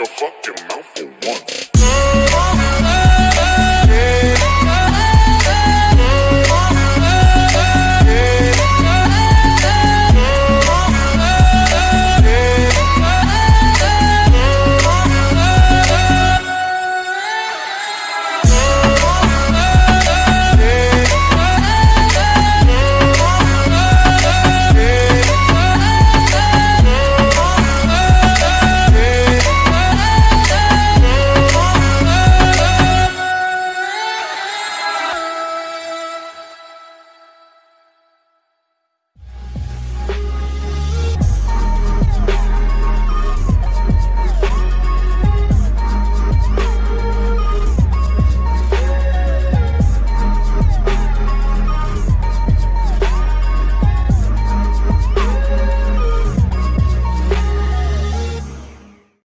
your fucking mouth for once.